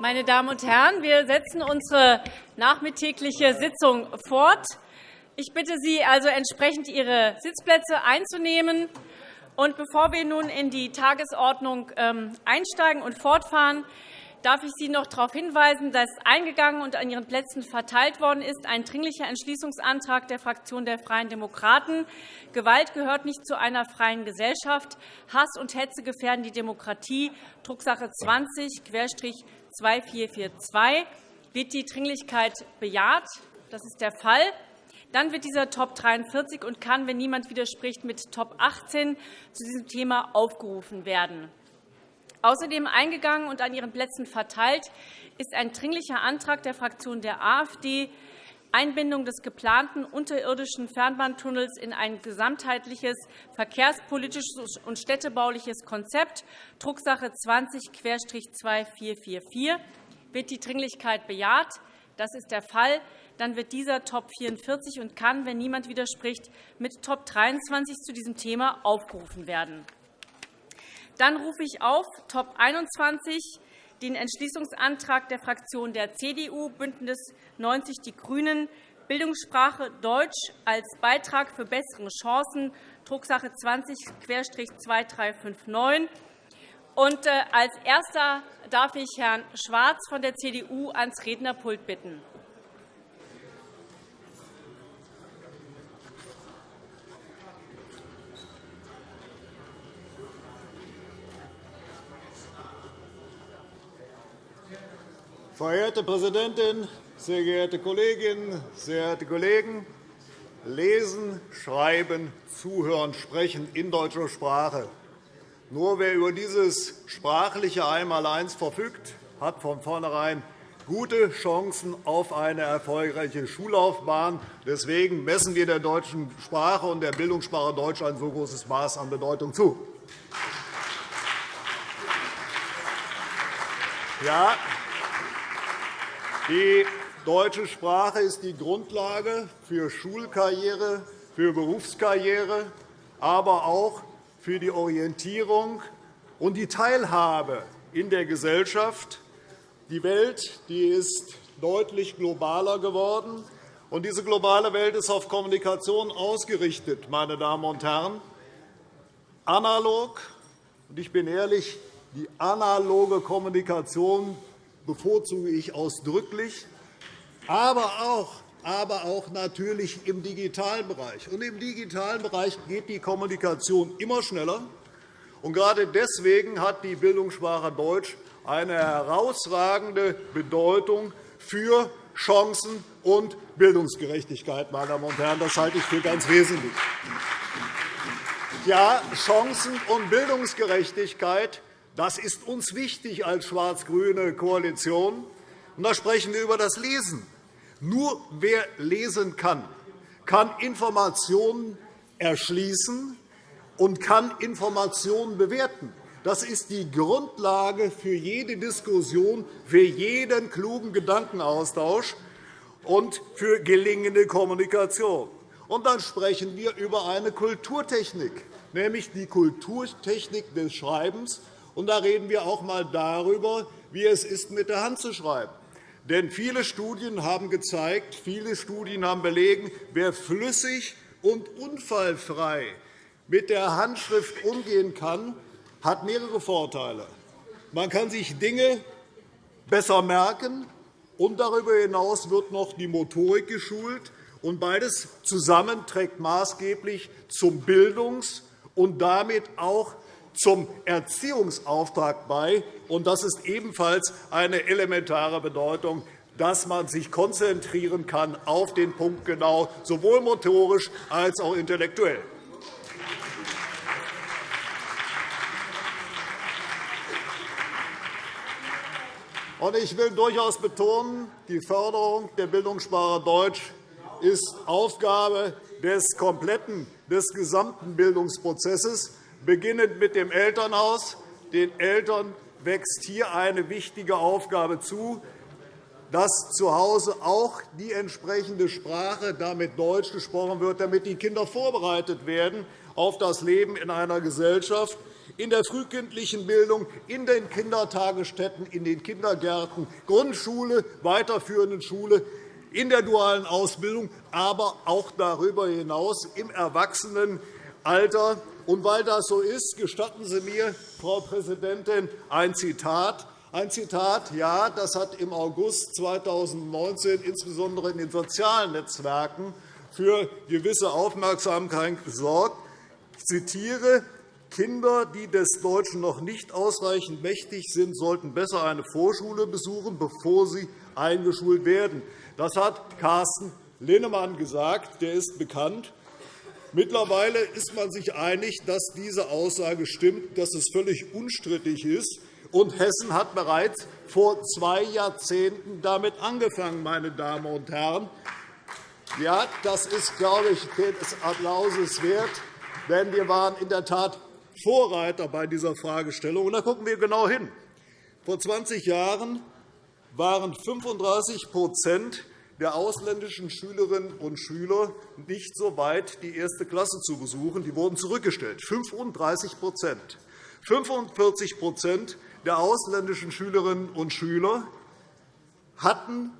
Meine Damen und Herren, wir setzen unsere nachmittägliche Sitzung fort. Ich bitte Sie also entsprechend Ihre Sitzplätze einzunehmen. Und bevor wir nun in die Tagesordnung ähm, einsteigen und fortfahren, darf ich Sie noch darauf hinweisen, dass eingegangen und an Ihren Plätzen verteilt worden ist ein Dringlicher Entschließungsantrag der Fraktion der Freien Demokraten. Gewalt gehört nicht zu einer freien Gesellschaft. Hass und Hetze gefährden die Demokratie. Drucksache 20-2442. Wird die Dringlichkeit bejaht? Das ist der Fall. Dann wird dieser Top 43 und kann, wenn niemand widerspricht, mit Top 18 zu diesem Thema aufgerufen werden. Außerdem eingegangen und an Ihren Plätzen verteilt ist ein Dringlicher Antrag der Fraktion der AfD, Einbindung des geplanten unterirdischen Fernbahntunnels in ein gesamtheitliches verkehrspolitisches und städtebauliches Konzept, Drucksache 20-2444. Wird die Dringlichkeit bejaht? Das ist der Fall. Dann wird dieser Top 44 und kann, wenn niemand widerspricht, mit Top 23 zu diesem Thema aufgerufen werden. Dann rufe ich auf Top 21 den Entschließungsantrag der Fraktionen der CDU, BÜNDNIS 90 die GRÜNEN, Bildungssprache Deutsch als Beitrag für bessere Chancen, Drucksache 20-2359. Und äh, als Erster darf ich Herrn Schwarz von der CDU ans Rednerpult bitten. Verehrte Präsidentin, sehr geehrte Kolleginnen, sehr geehrte Kollegen! Lesen, Schreiben, Zuhören, Sprechen in deutscher Sprache. Nur wer über dieses sprachliche Einmaleins verfügt, hat von vornherein gute Chancen auf eine erfolgreiche Schullaufbahn. Deswegen messen wir der deutschen Sprache und der Bildungssprache Deutsch ein so großes Maß an Bedeutung zu. Ja, die deutsche Sprache ist die Grundlage für Schulkarriere, für Berufskarriere, aber auch für die Orientierung und die Teilhabe in der Gesellschaft. Die Welt die ist deutlich globaler geworden. Und diese globale Welt ist auf Kommunikation ausgerichtet, meine Damen und Herren. Analog, und ich bin ehrlich, die analoge Kommunikation bevorzuge ich ausdrücklich, aber auch, aber auch natürlich im digitalen Bereich. Und Im digitalen Bereich geht die Kommunikation immer schneller. Und gerade deswegen hat die Bildungssprache Deutsch eine herausragende Bedeutung für Chancen und Bildungsgerechtigkeit. Meine Damen und Herren. Das halte ich für ganz wesentlich. Ja, Chancen und Bildungsgerechtigkeit das ist uns wichtig als schwarz-grüne Koalition. Und da sprechen wir über das Lesen. Nur wer lesen kann, kann Informationen erschließen und kann Informationen bewerten. Das ist die Grundlage für jede Diskussion, für jeden klugen Gedankenaustausch und für gelingende Kommunikation. Und dann sprechen wir über eine Kulturtechnik, nämlich die Kulturtechnik des Schreibens und da reden wir auch einmal darüber, wie es ist, mit der Hand zu schreiben. Denn viele Studien haben gezeigt, viele Studien haben belegen, wer flüssig und unfallfrei mit der Handschrift umgehen kann, hat mehrere Vorteile. Man kann sich Dinge besser merken, und darüber hinaus wird noch die Motorik geschult. Und beides zusammen trägt maßgeblich zum Bildungs- und damit auch zum Erziehungsauftrag bei. Und das ist ebenfalls eine elementare Bedeutung, dass man sich konzentrieren kann auf den Punkt genau, sowohl motorisch als auch intellektuell. Ich will durchaus betonen, die Förderung der Bildungssprache Deutsch ist Aufgabe des kompletten, des gesamten Bildungsprozesses beginnend mit dem Elternhaus. Den Eltern wächst hier eine wichtige Aufgabe zu, dass zu Hause auch die entsprechende Sprache, damit Deutsch gesprochen wird, damit die Kinder vorbereitet werden auf das Leben in einer Gesellschaft, in der frühkindlichen Bildung, in den Kindertagesstätten, in den Kindergärten, Grundschule, weiterführenden Schule, in der dualen Ausbildung, aber auch darüber hinaus im Erwachsenenalter. Und weil das so ist, gestatten Sie mir, Frau Präsidentin, ein Zitat. Ein Zitat, ja, das hat im August 2019 insbesondere in den sozialen Netzwerken für gewisse Aufmerksamkeit gesorgt. Ich zitiere, Kinder, die des Deutschen noch nicht ausreichend mächtig sind, sollten besser eine Vorschule besuchen, bevor sie eingeschult werden. Das hat Carsten Linnemann gesagt. Der ist bekannt. Mittlerweile ist man sich einig, dass diese Aussage stimmt, dass es völlig unstrittig ist. Und Hessen hat bereits vor zwei Jahrzehnten damit angefangen, meine Damen und Herren. Ja, das ist, glaube ich, des Applauses wert, denn wir waren in der Tat Vorreiter bei dieser Fragestellung. Und da gucken wir genau hin. Vor 20 Jahren waren 35 der ausländischen Schülerinnen und Schüler nicht so weit, die erste Klasse zu besuchen. Die wurden zurückgestellt. 35 45 der ausländischen Schülerinnen und Schüler hatten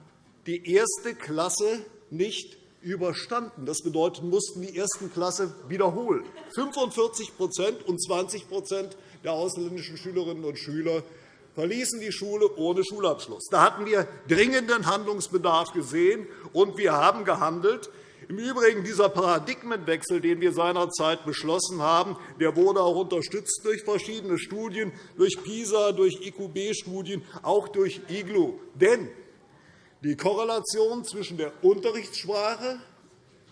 die erste Klasse nicht überstanden. Das bedeutet, mussten die ersten Klasse wiederholen. 45% und 20% der ausländischen Schülerinnen und Schüler verließen die Schule ohne Schulabschluss. Da hatten wir dringenden Handlungsbedarf gesehen, und wir haben gehandelt. Im Übrigen dieser Paradigmenwechsel, den wir seinerzeit beschlossen haben, der wurde auch unterstützt durch verschiedene Studien, durch PISA, durch IQB-Studien, auch durch IGLU. Denn die Korrelation zwischen der Unterrichtssprache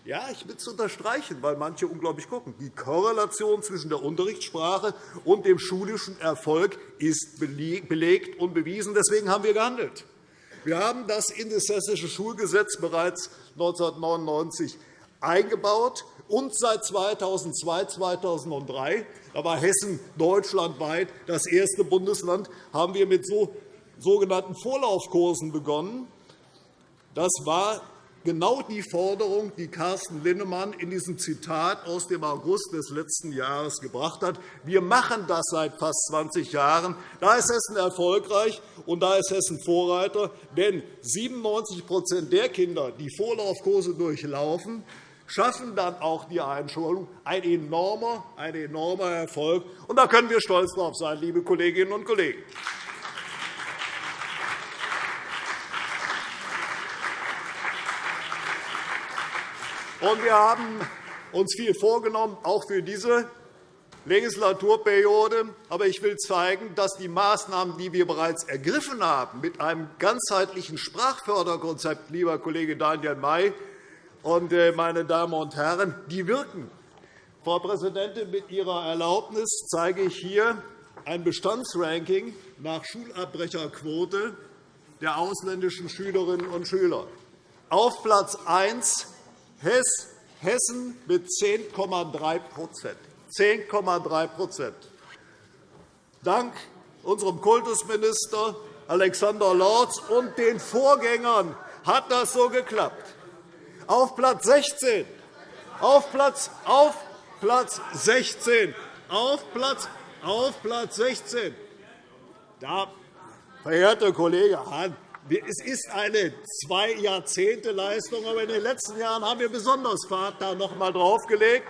ja, ich will es unterstreichen, weil manche unglaublich gucken. Die Korrelation zwischen der Unterrichtssprache und dem schulischen Erfolg ist belegt und bewiesen. Deswegen haben wir gehandelt. Wir haben das in das Hessische Schulgesetz bereits 1999 eingebaut. Und seit 2002, 2003, da war Hessen deutschlandweit das erste Bundesland, haben wir mit sogenannten Vorlaufkursen begonnen. Das war genau die Forderung, die Carsten Linnemann in diesem Zitat aus dem August des letzten Jahres gebracht hat. Wir machen das seit fast 20 Jahren. Da ist Hessen erfolgreich, und da ist Hessen Vorreiter. Denn 97% der Kinder, die Vorlaufkurse durchlaufen, schaffen dann auch die Einschulung. Ein enormer, ein enormer Erfolg. Und da können wir stolz darauf sein, liebe Kolleginnen und Kollegen. Und wir haben uns viel vorgenommen, auch für diese Legislaturperiode. Aber ich will zeigen, dass die Maßnahmen, die wir bereits ergriffen haben, mit einem ganzheitlichen Sprachförderkonzept, lieber Kollege Daniel May und äh, meine Damen und Herren, die wirken. Frau Präsidentin, mit Ihrer Erlaubnis zeige ich hier ein Bestandsranking nach Schulabbrecherquote der ausländischen Schülerinnen und Schüler. Auf Platz 1 Hessen mit 10,3 10,3 Dank unserem Kultusminister Alexander Lorz und den Vorgängern hat das so geklappt. Auf Platz 16, auf Platz, auf Platz 16, auf Platz, auf Platz 16. Da, verehrter Kollege Hahn, es ist eine zwei Jahrzehnte Leistung, aber in den letzten Jahren haben wir besonders Fahrt da noch einmal draufgelegt.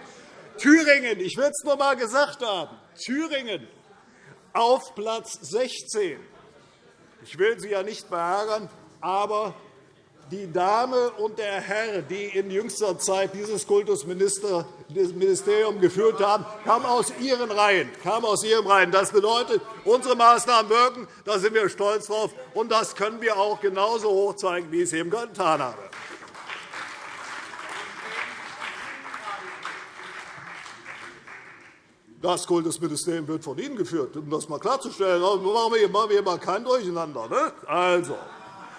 Thüringen, ich will es nur einmal gesagt haben, Thüringen auf Platz 16. Ich will Sie ja nicht beärgern, aber die Dame und der Herr, die in jüngster Zeit dieses Kultusministerium geführt haben, kamen aus Ihren Reihen. Aus Ihren Reihen. Das bedeutet, unsere Maßnahmen wirken. Da sind wir stolz drauf. Und das können wir auch genauso hoch zeigen, wie ich es eben getan habe. Das Kultusministerium wird von Ihnen geführt, um das einmal klarzustellen. Also, machen wir hier mal kein Durcheinander. Ne? Also.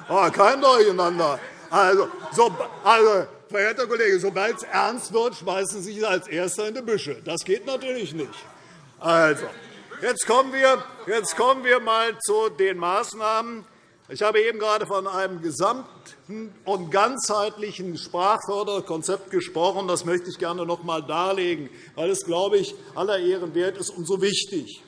Oh, kein Durcheinander. Also, so, also, verehrter Kollege, sobald es ernst wird, schmeißen Sie sich als Erster in die Büsche. Das geht natürlich nicht. Also, jetzt kommen wir, jetzt kommen wir mal zu den Maßnahmen. Ich habe eben gerade von einem gesamten und ganzheitlichen Sprachförderkonzept gesprochen. Das möchte ich gerne noch einmal darlegen, weil es, glaube ich, aller Ehren wert ist und so wichtig.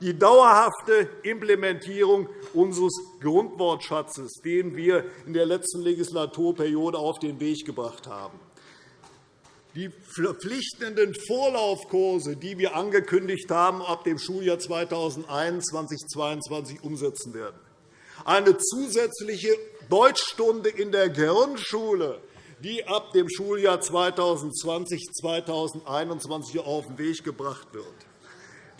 Die dauerhafte Implementierung unseres Grundwortschatzes, den wir in der letzten Legislaturperiode auf den Weg gebracht haben. Die verpflichtenden Vorlaufkurse, die wir angekündigt haben, ab dem Schuljahr 2021-2022 umsetzen werden. Eine zusätzliche Deutschstunde in der Grundschule, die ab dem Schuljahr 2020-2021 auf den Weg gebracht wird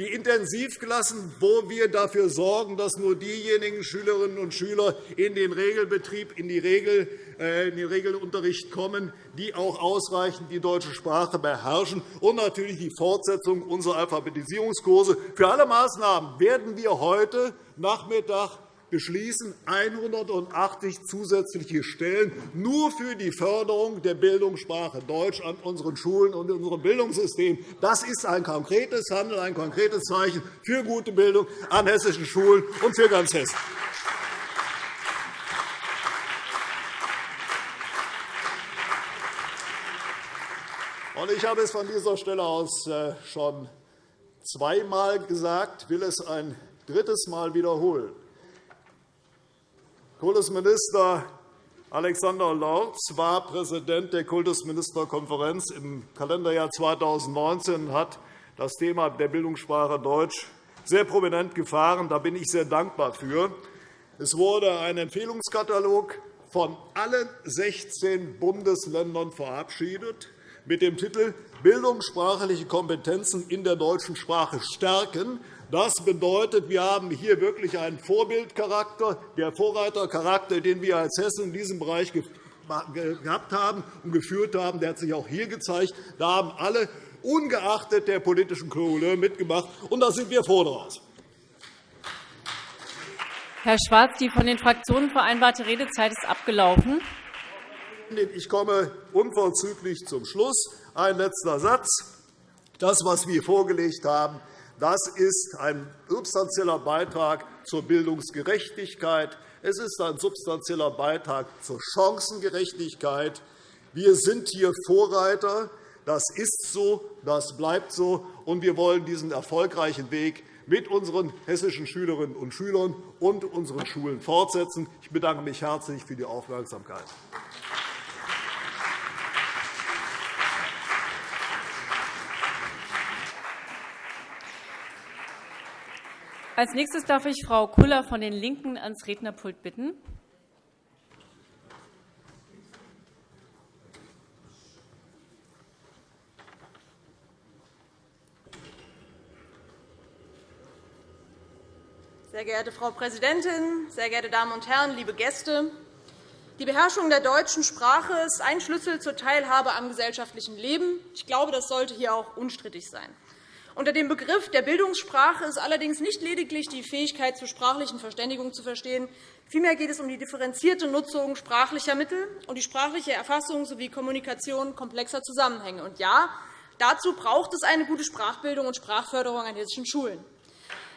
die Intensivklassen, wo wir dafür sorgen, dass nur diejenigen Schülerinnen und Schüler in den Regelbetrieb, in, die Regel, äh, in den Regelunterricht kommen, die auch ausreichend die deutsche Sprache beherrschen, und natürlich die Fortsetzung unserer Alphabetisierungskurse. Für alle Maßnahmen werden wir heute Nachmittag beschließen 180 zusätzliche Stellen nur für die Förderung der Bildungssprache Deutsch an unseren Schulen und in unserem Bildungssystem. Das ist ein konkretes Handeln, ein konkretes Zeichen für gute Bildung an hessischen Schulen und für ganz Hessen. Ich habe es von dieser Stelle aus äh, schon zweimal gesagt, will es ein drittes Mal wiederholen. Kultusminister Alexander Lorz war Präsident der Kultusministerkonferenz im Kalenderjahr 2019 und hat das Thema der Bildungssprache Deutsch sehr prominent gefahren. Da bin ich sehr dankbar für. Es wurde ein Empfehlungskatalog von allen 16 Bundesländern verabschiedet mit dem Titel Bildungssprachliche Kompetenzen in der deutschen Sprache stärken. Das bedeutet, wir haben hier wirklich einen Vorbildcharakter, der Vorreitercharakter, den wir als Hessen in diesem Bereich gehabt haben und geführt haben, der hat sich auch hier gezeigt. Da haben alle, ungeachtet der politischen Couleur, mitgemacht, und da sind wir froh daraus. Herr Schwarz, die von den Fraktionen vereinbarte Redezeit ist abgelaufen. Ich komme unverzüglich zum Schluss. Ein letzter Satz. Das, was wir vorgelegt haben, das ist ein substanzieller Beitrag zur Bildungsgerechtigkeit. Es ist ein substanzieller Beitrag zur Chancengerechtigkeit. Wir sind hier Vorreiter. Das ist so, das bleibt so, und wir wollen diesen erfolgreichen Weg mit unseren hessischen Schülerinnen und Schülern und unseren Schulen fortsetzen. Ich bedanke mich herzlich für die Aufmerksamkeit. Als nächstes darf ich Frau Kuller von den LINKEN ans Rednerpult bitten. Sehr geehrte Frau Präsidentin, sehr geehrte Damen und Herren, liebe Gäste! Die Beherrschung der deutschen Sprache ist ein Schlüssel zur Teilhabe am gesellschaftlichen Leben. Ich glaube, das sollte hier auch unstrittig sein. Unter dem Begriff der Bildungssprache ist allerdings nicht lediglich die Fähigkeit zur sprachlichen Verständigung zu verstehen. Vielmehr geht es um die differenzierte Nutzung sprachlicher Mittel und die sprachliche Erfassung sowie Kommunikation komplexer Zusammenhänge. Und ja, dazu braucht es eine gute Sprachbildung und Sprachförderung an hessischen Schulen.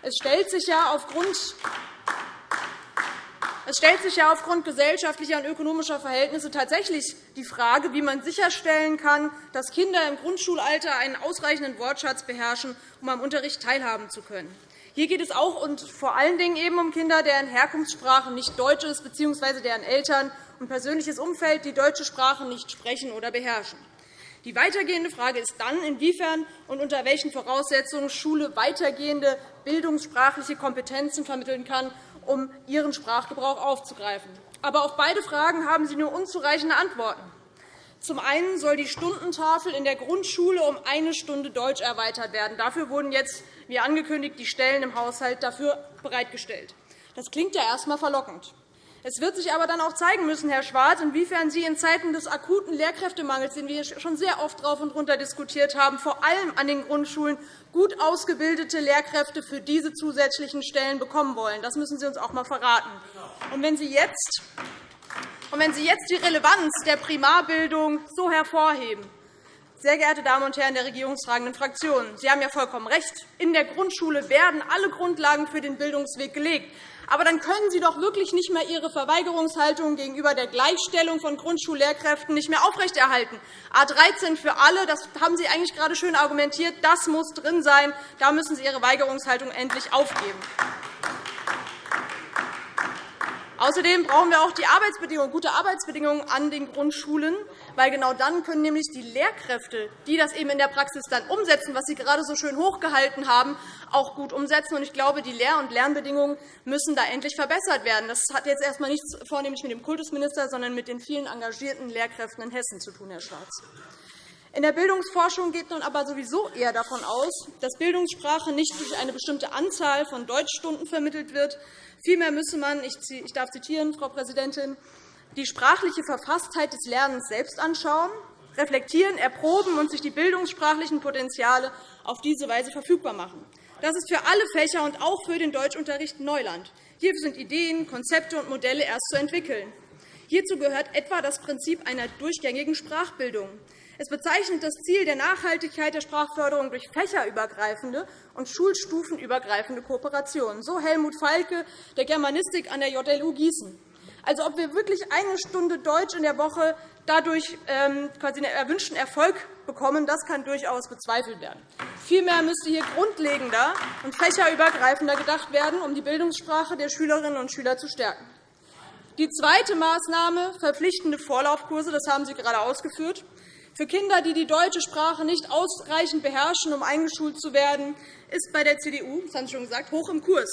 Es stellt sich ja aufgrund es stellt sich ja aufgrund gesellschaftlicher und ökonomischer Verhältnisse tatsächlich die Frage, wie man sicherstellen kann, dass Kinder im Grundschulalter einen ausreichenden Wortschatz beherrschen, um am Unterricht teilhaben zu können. Hier geht es auch und vor allen Dingen eben um Kinder, deren Herkunftssprache nicht Deutsch ist, bzw. deren Eltern und persönliches Umfeld die deutsche Sprache nicht sprechen oder beherrschen. Die weitergehende Frage ist dann, inwiefern und unter welchen Voraussetzungen Schule weitergehende bildungssprachliche Kompetenzen vermitteln kann um ihren Sprachgebrauch aufzugreifen. Aber auf beide Fragen haben Sie nur unzureichende Antworten. Zum einen soll die Stundentafel in der Grundschule um eine Stunde Deutsch erweitert werden. Dafür wurden jetzt, wie angekündigt, die Stellen im Haushalt dafür bereitgestellt. Das klingt ja erst einmal verlockend. Es wird sich aber dann auch zeigen müssen, Herr Schwarz, inwiefern Sie in Zeiten des akuten Lehrkräftemangels, den wir schon sehr oft drauf und runter diskutiert haben, vor allem an den Grundschulen gut ausgebildete Lehrkräfte für diese zusätzlichen Stellen bekommen wollen. Das müssen Sie uns auch einmal verraten. Und wenn Sie jetzt und wenn Sie jetzt die Relevanz der Primarbildung so hervorheben, Sehr geehrte Damen und Herren der regierungstragenden Fraktionen, Sie haben ja vollkommen recht. In der Grundschule werden alle Grundlagen für den Bildungsweg gelegt. Aber dann können Sie doch wirklich nicht mehr Ihre Verweigerungshaltung gegenüber der Gleichstellung von Grundschullehrkräften nicht mehr aufrechterhalten. A 13 für alle, das haben Sie eigentlich gerade schön argumentiert, das muss drin sein. Da müssen Sie Ihre Weigerungshaltung endlich aufgeben. Außerdem brauchen wir auch die Arbeitsbedingungen, gute Arbeitsbedingungen an den Grundschulen, weil genau dann können nämlich die Lehrkräfte, die das eben in der Praxis dann umsetzen, was Sie gerade so schön hochgehalten haben, auch gut umsetzen. Ich glaube, die Lehr- und Lernbedingungen müssen da endlich verbessert werden. Das hat jetzt erst einmal nichts vornehmlich mit dem Kultusminister, sondern mit den vielen engagierten Lehrkräften in Hessen zu tun, Herr Schwarz. In der Bildungsforschung geht nun aber sowieso eher davon aus, dass Bildungssprache nicht durch eine bestimmte Anzahl von Deutschstunden vermittelt wird, Vielmehr müsse man, ich darf zitieren, Frau Präsidentin, die sprachliche Verfasstheit des Lernens selbst anschauen, reflektieren, erproben und sich die bildungssprachlichen Potenziale auf diese Weise verfügbar machen. Das ist für alle Fächer und auch für den Deutschunterricht Neuland. Hier sind Ideen, Konzepte und Modelle erst zu entwickeln. Hierzu gehört etwa das Prinzip einer durchgängigen Sprachbildung. Es bezeichnet das Ziel der Nachhaltigkeit der Sprachförderung durch fächerübergreifende und schulstufenübergreifende Kooperationen. So Helmut Falke der Germanistik an der JLU Gießen. Also, ob wir wirklich eine Stunde Deutsch in der Woche dadurch ähm, quasi einen erwünschten Erfolg bekommen, das kann durchaus bezweifelt werden. Vielmehr müsste hier grundlegender und fächerübergreifender gedacht werden, um die Bildungssprache der Schülerinnen und Schüler zu stärken. Die zweite Maßnahme, verpflichtende Vorlaufkurse, das haben Sie gerade ausgeführt, für Kinder, die die deutsche Sprache nicht ausreichend beherrschen, um eingeschult zu werden, ist bei der CDU, das haben Sie schon gesagt, hoch im Kurs.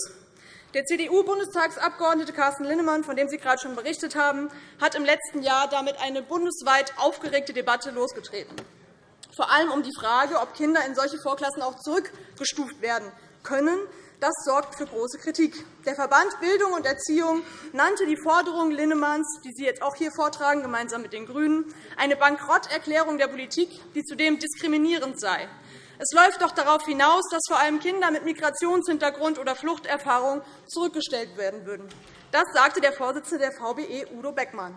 Der CDU-Bundestagsabgeordnete Carsten Linnemann, von dem Sie gerade schon berichtet haben, hat im letzten Jahr damit eine bundesweit aufgeregte Debatte losgetreten, vor allem um die Frage, ob Kinder in solche Vorklassen auch zurückgestuft werden können, das sorgt für große Kritik. Der Verband Bildung und Erziehung nannte die Forderung Linnemanns, die Sie jetzt auch hier vortragen, gemeinsam mit den GRÜNEN, eine Bankrotterklärung der Politik, die zudem diskriminierend sei. Es läuft doch darauf hinaus, dass vor allem Kinder mit Migrationshintergrund oder Fluchterfahrung zurückgestellt werden würden. Das sagte der Vorsitzende der VBE, Udo Beckmann.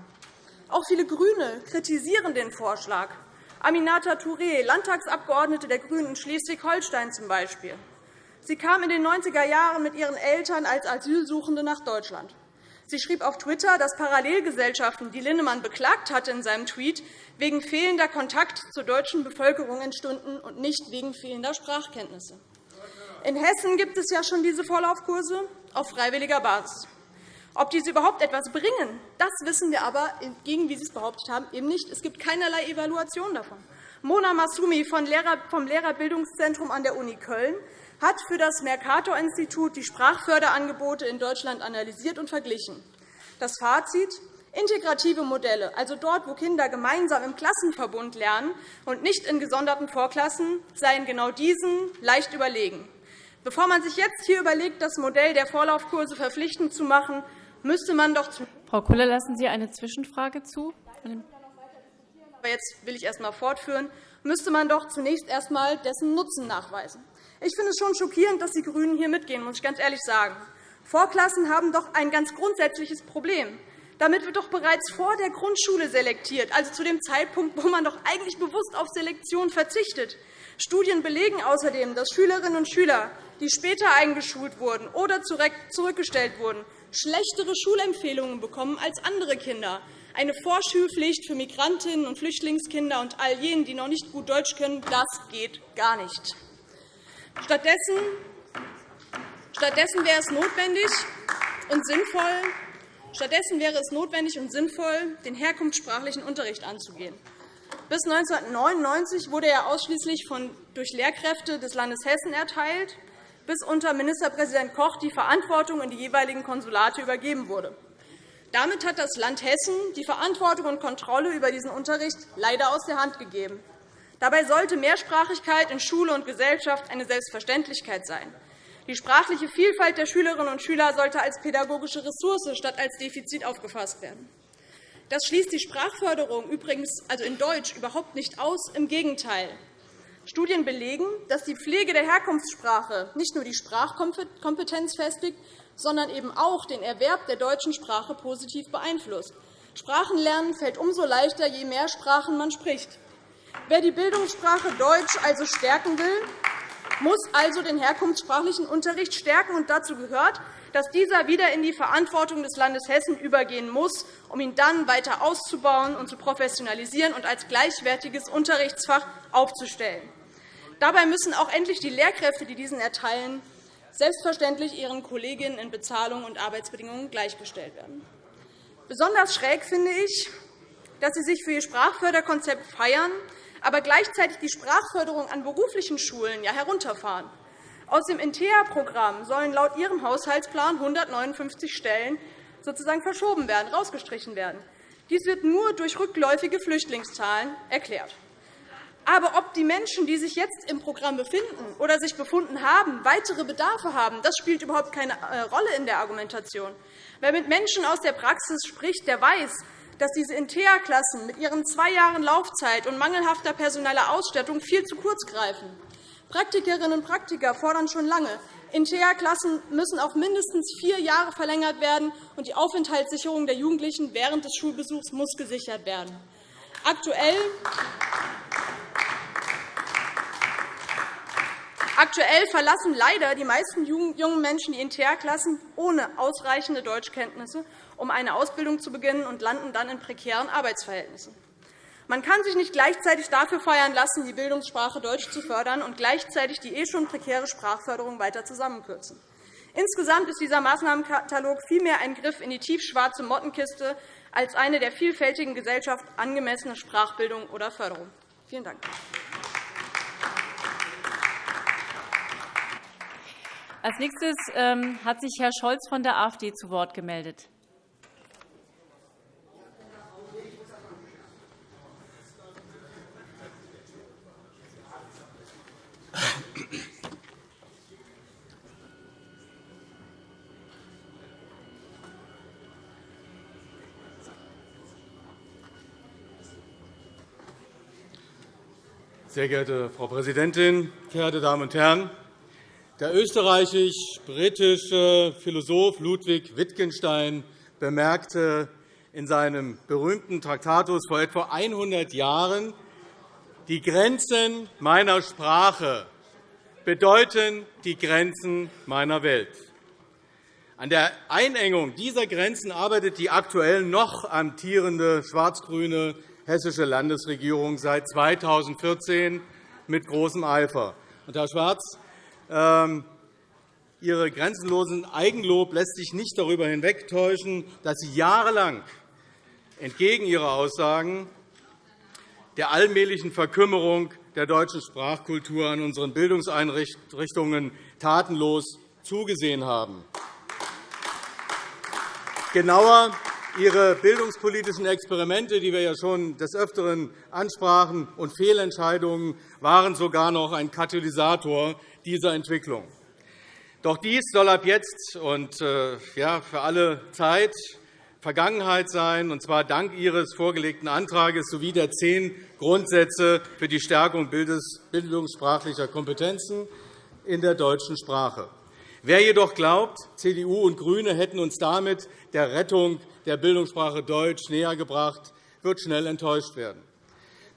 Auch viele GRÜNE kritisieren den Vorschlag. Aminata Touré, Landtagsabgeordnete der GRÜNEN in Schleswig-Holstein z. B. Sie kam in den 90er Jahren mit ihren Eltern als Asylsuchende nach Deutschland. Sie schrieb auf Twitter, dass Parallelgesellschaften, die Linnemann beklagt hatte in seinem Tweet, wegen fehlender Kontakt zur deutschen Bevölkerung entstünden und nicht wegen fehlender Sprachkenntnisse. In Hessen gibt es ja schon diese Vorlaufkurse auf freiwilliger Basis. Ob diese überhaupt etwas bringen, das wissen wir aber, entgegen wie Sie es behauptet haben, eben nicht. Es gibt keinerlei Evaluation davon. Mona Masumi vom Lehrerbildungszentrum an der Uni Köln hat für das Mercator-Institut die Sprachförderangebote in Deutschland analysiert und verglichen. Das Fazit Integrative Modelle, also dort, wo Kinder gemeinsam im Klassenverbund lernen und nicht in gesonderten Vorklassen, seien genau diesen leicht überlegen. Bevor man sich jetzt hier überlegt, das Modell der Vorlaufkurse verpflichtend zu machen, müsste man doch Frau Kulle, lassen Sie eine Zwischenfrage zu? Aber jetzt will ich erst einmal fortführen. Müsste man doch zunächst erst einmal dessen Nutzen nachweisen. Ich finde es schon schockierend, dass die GRÜNEN hier mitgehen, muss ich ganz ehrlich sagen. Vorklassen haben doch ein ganz grundsätzliches Problem. Damit wird doch bereits vor der Grundschule selektiert, also zu dem Zeitpunkt, wo man doch eigentlich bewusst auf Selektion verzichtet. Studien belegen außerdem, dass Schülerinnen und Schüler, die später eingeschult wurden oder zurückgestellt wurden, schlechtere Schulempfehlungen bekommen als andere Kinder. Eine Vorschulpflicht für Migrantinnen und Flüchtlingskinder und all jenen, die noch nicht gut Deutsch können, das geht gar nicht. Stattdessen, stattdessen wäre es notwendig und sinnvoll, Stattdessen wäre es notwendig und sinnvoll, den herkunftssprachlichen Unterricht anzugehen. Bis 1999 wurde er ausschließlich durch Lehrkräfte des Landes Hessen erteilt, bis unter Ministerpräsident Koch die Verantwortung in die jeweiligen Konsulate übergeben wurde. Damit hat das Land Hessen die Verantwortung und Kontrolle über diesen Unterricht leider aus der Hand gegeben. Dabei sollte Mehrsprachigkeit in Schule und Gesellschaft eine Selbstverständlichkeit sein. Die sprachliche Vielfalt der Schülerinnen und Schüler sollte als pädagogische Ressource statt als Defizit aufgefasst werden. Das schließt die Sprachförderung übrigens also in Deutsch überhaupt nicht aus. Im Gegenteil. Studien belegen, dass die Pflege der Herkunftssprache nicht nur die Sprachkompetenz festigt, sondern eben auch den Erwerb der deutschen Sprache positiv beeinflusst. Sprachenlernen fällt umso leichter, je mehr Sprachen man spricht. Wer die Bildungssprache Deutsch also stärken will, muss also den herkunftssprachlichen Unterricht stärken. Und dazu gehört, dass dieser wieder in die Verantwortung des Landes Hessen übergehen muss, um ihn dann weiter auszubauen und zu professionalisieren und als gleichwertiges Unterrichtsfach aufzustellen. Dabei müssen auch endlich die Lehrkräfte, die diesen erteilen, selbstverständlich ihren Kolleginnen in Bezahlung und Arbeitsbedingungen gleichgestellt werden. Besonders schräg finde ich, dass Sie sich für Ihr Sprachförderkonzept feiern, aber gleichzeitig die Sprachförderung an beruflichen Schulen herunterfahren. Aus dem InteA-Programm sollen laut Ihrem Haushaltsplan 159 Stellen sozusagen verschoben werden, rausgestrichen werden. Dies wird nur durch rückläufige Flüchtlingszahlen erklärt. Aber ob die Menschen, die sich jetzt im Programm befinden oder sich befunden haben, weitere Bedarfe haben, das spielt überhaupt keine äh, Rolle in der Argumentation. Wer mit Menschen aus der Praxis spricht, der weiß, dass diese InteA-Klassen mit ihren zwei Jahren Laufzeit und mangelhafter personeller Ausstattung viel zu kurz greifen. Praktikerinnen und Praktiker fordern schon lange, InteA-Klassen müssen auf mindestens vier Jahre verlängert werden, und die Aufenthaltssicherung der Jugendlichen während des Schulbesuchs muss gesichert werden. Aktuell Aktuell verlassen leider die meisten jungen Menschen die InteA-Klassen ohne ausreichende Deutschkenntnisse, um eine Ausbildung zu beginnen, und landen dann in prekären Arbeitsverhältnissen. Man kann sich nicht gleichzeitig dafür feiern lassen, die Bildungssprache Deutsch zu fördern, und gleichzeitig die eh schon prekäre Sprachförderung weiter zusammenkürzen. Insgesamt ist dieser Maßnahmenkatalog vielmehr ein Griff in die tiefschwarze Mottenkiste als eine der vielfältigen Gesellschaft angemessene Sprachbildung oder Förderung. Vielen Dank. Als nächstes ähm, hat sich Herr Scholz von der AfD zu Wort gemeldet. Sehr geehrte Frau Präsidentin, verehrte Damen und Herren! Der österreichisch-britische Philosoph Ludwig Wittgenstein bemerkte in seinem berühmten Traktatus vor etwa 100 Jahren, die Grenzen meiner Sprache bedeuten die Grenzen meiner Welt. An der Einengung dieser Grenzen arbeitet die aktuell noch amtierende schwarz-grüne hessische Landesregierung seit 2014 mit großem Eifer. Herr Schwarz, ähm, Ihre grenzenlosen Eigenlob lässt sich nicht darüber hinwegtäuschen, dass Sie jahrelang entgegen Ihrer Aussagen der allmählichen Verkümmerung der deutschen Sprachkultur an unseren Bildungseinrichtungen tatenlos zugesehen haben. Genauer, Ihre bildungspolitischen Experimente, die wir ja schon des Öfteren ansprachen, und Fehlentscheidungen waren sogar noch ein Katalysator dieser Entwicklung. Doch dies soll ab jetzt und äh, für alle Zeit Vergangenheit sein, und zwar dank Ihres vorgelegten Antrags sowie der zehn Grundsätze für die Stärkung bildungssprachlicher Kompetenzen in der deutschen Sprache. Wer jedoch glaubt, CDU und GRÜNE hätten uns damit der Rettung der Bildungssprache Deutsch nähergebracht, wird schnell enttäuscht werden.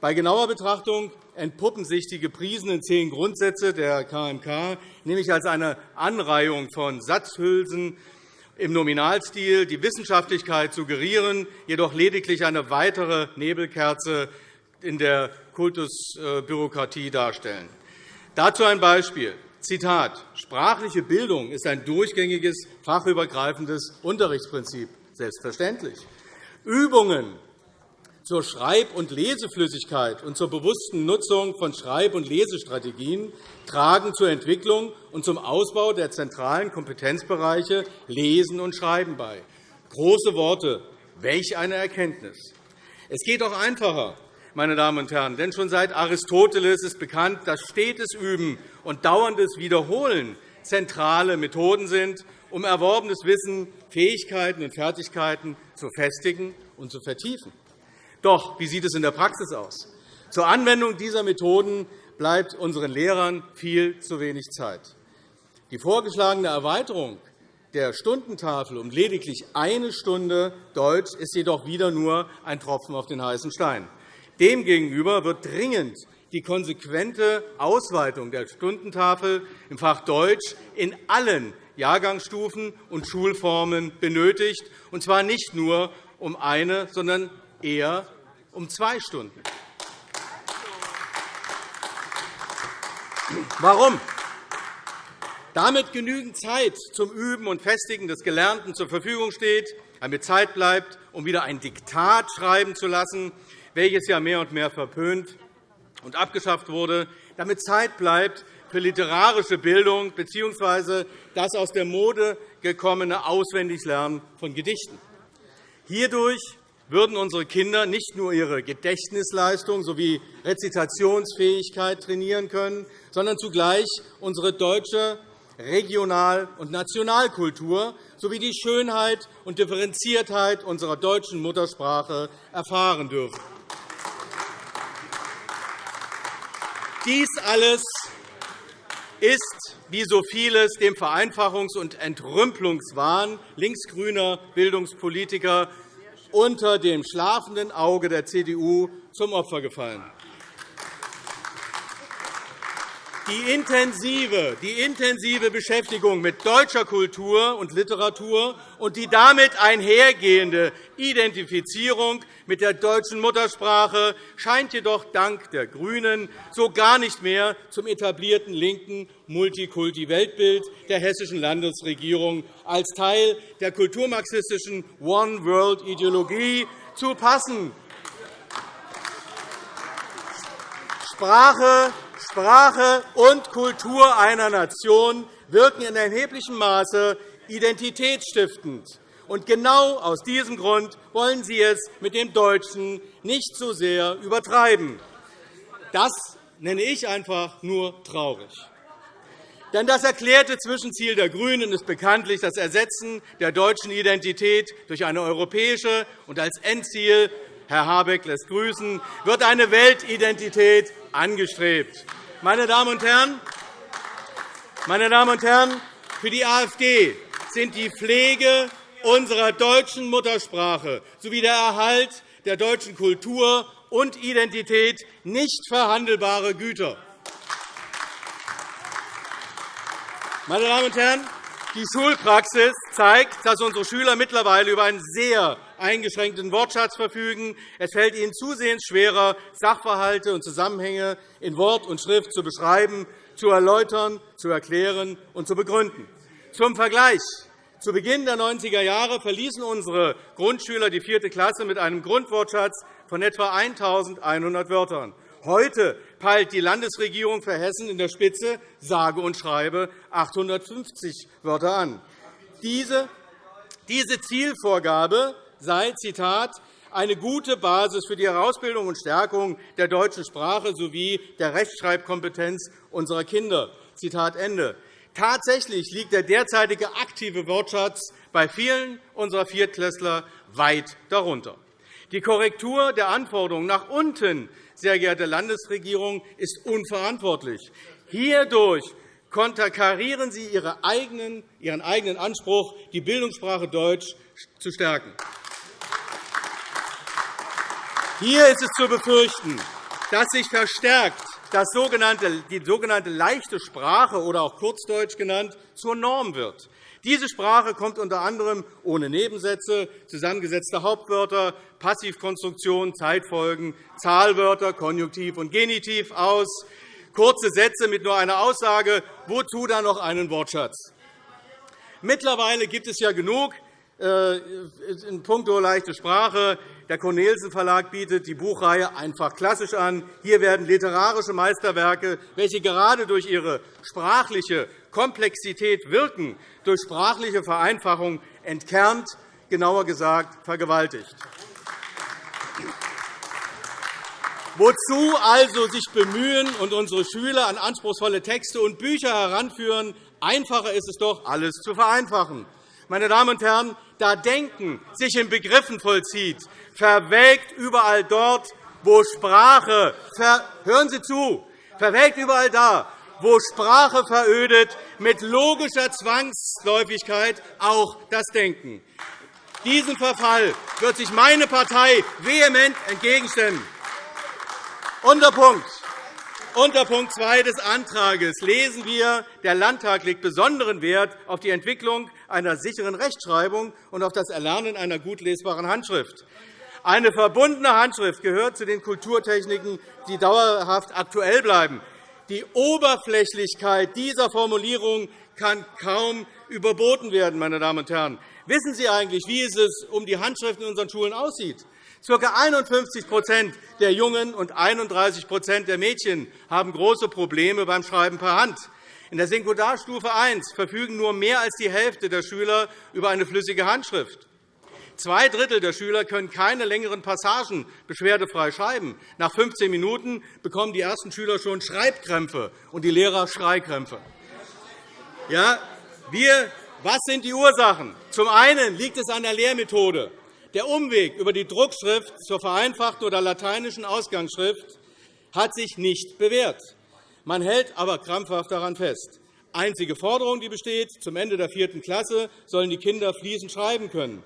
Bei genauer Betrachtung entpuppen sich die gepriesenen zehn Grundsätze der KMK nämlich als eine Anreihung von Satzhülsen im Nominalstil, die Wissenschaftlichkeit suggerieren, jedoch lediglich eine weitere Nebelkerze in der Kultusbürokratie darstellen. Dazu ein Beispiel. Zitat. Sprachliche Bildung ist ein durchgängiges, fachübergreifendes Unterrichtsprinzip. Selbstverständlich. Übungen zur Schreib- und Leseflüssigkeit und zur bewussten Nutzung von Schreib- und Lesestrategien tragen zur Entwicklung und zum Ausbau der zentralen Kompetenzbereiche Lesen und Schreiben bei. Große Worte, welch eine Erkenntnis! Es geht auch einfacher, meine Damen und Herren, denn schon seit Aristoteles ist bekannt, dass stetes Üben und dauerndes Wiederholen zentrale Methoden sind, um erworbenes Wissen, Fähigkeiten und Fertigkeiten zu festigen und zu vertiefen. Doch wie sieht es in der Praxis aus? Zur Anwendung dieser Methoden bleibt unseren Lehrern viel zu wenig Zeit. Die vorgeschlagene Erweiterung der Stundentafel um lediglich eine Stunde Deutsch ist jedoch wieder nur ein Tropfen auf den heißen Stein. Demgegenüber wird dringend die konsequente Ausweitung der Stundentafel im Fach Deutsch in allen Jahrgangsstufen und Schulformen benötigt, und zwar nicht nur um eine, sondern eher um zwei Stunden. Warum? Damit genügend Zeit zum Üben und Festigen des Gelernten zur Verfügung steht, damit Zeit bleibt, um wieder ein Diktat schreiben zu lassen, welches ja mehr und mehr verpönt und abgeschafft wurde, damit Zeit bleibt für literarische Bildung bzw. das aus der Mode gekommene Auswendiglernen von Gedichten. Hierdurch würden unsere Kinder nicht nur ihre Gedächtnisleistung sowie Rezitationsfähigkeit trainieren können, sondern zugleich unsere deutsche Regional- und Nationalkultur sowie die Schönheit und Differenziertheit unserer deutschen Muttersprache erfahren dürfen. Dies alles ist, wie so vieles, dem Vereinfachungs- und Entrümpelungswahn linksgrüner Bildungspolitiker unter dem schlafenden Auge der CDU zum Opfer gefallen. Die intensive, die intensive Beschäftigung mit deutscher Kultur und Literatur und die damit einhergehende Identifizierung mit der deutschen Muttersprache scheint jedoch dank der GRÜNEN so gar nicht mehr zum etablierten linken Multikulti-Weltbild der hessischen Landesregierung als Teil der kulturmarxistischen One-World-Ideologie zu passen. Sprache Sprache und Kultur einer Nation wirken in erheblichem Maße identitätsstiftend. Und genau aus diesem Grund wollen Sie es mit dem Deutschen nicht so sehr übertreiben. Das nenne ich einfach nur traurig. Denn das erklärte Zwischenziel der GRÜNEN ist bekanntlich das Ersetzen der deutschen Identität durch eine europäische und als Endziel Herr Habeck lässt grüßen, wird eine Weltidentität angestrebt. Meine Damen und Herren, meine Damen und Herren, für die AfD sind die Pflege unserer deutschen Muttersprache sowie der Erhalt der deutschen Kultur und Identität nicht verhandelbare Güter. Meine Damen und Herren, die Schulpraxis zeigt, dass unsere Schüler mittlerweile über einen sehr eingeschränkten Wortschatz verfügen. Es fällt ihnen zusehends schwerer, Sachverhalte und Zusammenhänge in Wort und Schrift zu beschreiben, zu erläutern, zu erklären und zu begründen. Zum Vergleich. Zu Beginn der 90er Jahre verließen unsere Grundschüler die vierte Klasse mit einem Grundwortschatz von etwa 1.100 Wörtern. Heute peilt die Landesregierung für Hessen in der Spitze sage und schreibe 850 Wörter an. Diese, Zielvorgabe sei Zitat, eine gute Basis für die Herausbildung und Stärkung der deutschen Sprache sowie der Rechtschreibkompetenz unserer Kinder. Zitat Ende. Tatsächlich liegt der derzeitige aktive Wortschatz bei vielen unserer Viertklässler weit darunter. Die Korrektur der Anforderungen nach unten sehr geehrte Landesregierung, ist unverantwortlich. Hierdurch konterkarieren Sie Ihren eigenen Anspruch, die Bildungssprache Deutsch zu stärken. Hier ist es zu befürchten, dass sich verstärkt das sogenannte, die sogenannte leichte Sprache oder auch Kurzdeutsch genannt zur Norm wird. Diese Sprache kommt unter anderem ohne Nebensätze, zusammengesetzte Hauptwörter, Passivkonstruktion, Zeitfolgen, Zahlwörter, Konjunktiv und Genitiv aus, kurze Sätze mit nur einer Aussage, wozu dann noch einen Wortschatz. Mittlerweile gibt es ja genug äh, in puncto leichte Sprache. Der Cornelsen Verlag bietet die Buchreihe einfach klassisch an. Hier werden literarische Meisterwerke, welche gerade durch ihre sprachliche Komplexität wirken, durch sprachliche Vereinfachung entkernt, genauer gesagt vergewaltigt. Wozu also sich bemühen und unsere Schüler an anspruchsvolle Texte und Bücher heranführen? Einfacher ist es doch, alles zu vereinfachen. Meine Damen und Herren, da Denken sich in Begriffen vollzieht, verwelkt überall dort, wo Sprache hören Sie zu, verwelkt überall da, wo Sprache verödet, mit logischer Zwangsläufigkeit auch das Denken. Diesem Verfall wird sich meine Partei vehement entgegenstellen. Unter Punkt. Unter Punkt 2 des Antrags lesen wir, der Landtag legt besonderen Wert auf die Entwicklung einer sicheren Rechtschreibung und auf das Erlernen einer gut lesbaren Handschrift. Eine verbundene Handschrift gehört zu den Kulturtechniken, die dauerhaft aktuell bleiben. Die Oberflächlichkeit dieser Formulierung kann kaum überboten werden. Meine Damen und Herren. Wissen Sie eigentlich, wie es um die Handschriften in unseren Schulen aussieht? Ca. 51% der Jungen und 31% der Mädchen haben große Probleme beim Schreiben per Hand. In der Sekundarstufe I verfügen nur mehr als die Hälfte der Schüler über eine flüssige Handschrift. Zwei Drittel der Schüler können keine längeren Passagen beschwerdefrei schreiben. Nach 15 Minuten bekommen die ersten Schüler schon Schreibkrämpfe und die Lehrer Schreikrämpfe. Ja, wir, was sind die Ursachen? Zum einen liegt es an der Lehrmethode. Der Umweg über die Druckschrift zur vereinfachten oder lateinischen Ausgangsschrift hat sich nicht bewährt. Man hält aber krampfhaft daran fest. Einzige Forderung, die besteht, zum Ende der vierten Klasse sollen die Kinder fließend schreiben können.